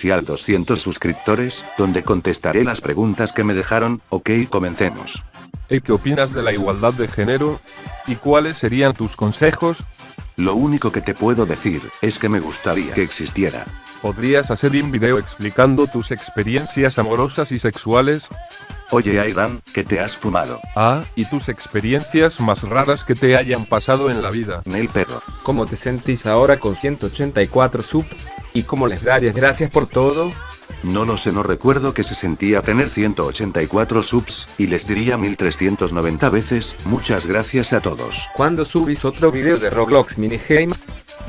Cial 200 suscriptores, donde contestaré las preguntas que me dejaron, ok comencemos. ¿Y qué opinas de la igualdad de género? ¿Y cuáles serían tus consejos? Lo único que te puedo decir, es que me gustaría que existiera. ¿Podrías hacer un video explicando tus experiencias amorosas y sexuales? Oye Aidan, ¿qué te has fumado? Ah, y tus experiencias más raras que te hayan pasado en la vida. Nel perro. ¿Cómo te sentís ahora con 184 subs? ¿Y cómo les darías gracias por todo? No lo sé, no recuerdo que se sentía tener 184 subs, y les diría 1390 veces, muchas gracias a todos. ¿Cuándo subís otro video de Roblox Minigames?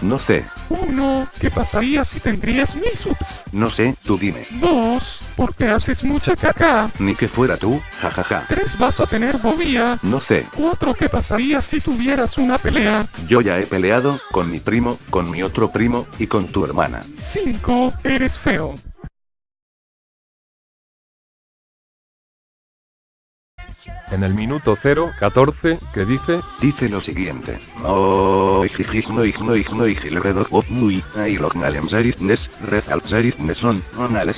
No sé, Uno, ¿qué pasaría si tendrías mil subs? no sé, tú dime. Dos, porque haces mucha caca. Ni que fuera tú, jajaja. Tres, vas a tener fobia. No sé, Cuatro, ¿qué pasaría si tuvieras una pelea? yo ya he peleado, con mi primo, con mi otro primo, y con tu hermana. Cinco, eres feo. En el minuto 014, que dice, Dice lo siguiente. Igno, igno, muy,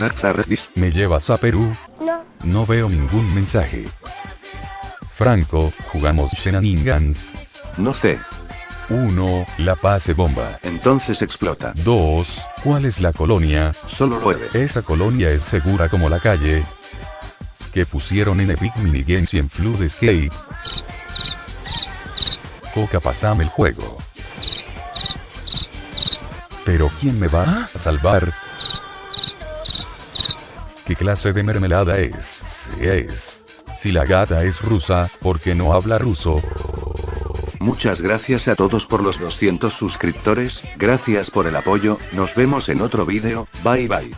akzaredis. ¿Me llevas a Perú? No. No veo ningún mensaje. Franco, jugamos Shenanigans. No sé, 1. La pase bomba. entonces explota. 2. ¿Cuál es la colonia? Solo nueve. Esa colonia es segura como la calle. Que pusieron en Epic Minigames y en Flood Escape. Coca pasame el juego. Pero ¿quién me va a salvar? ¿Qué clase de mermelada es? Si es. Si la gata es rusa, ¿por qué no habla ruso? Muchas gracias a todos por los 200 suscriptores, gracias por el apoyo, nos vemos en otro vídeo, bye bye.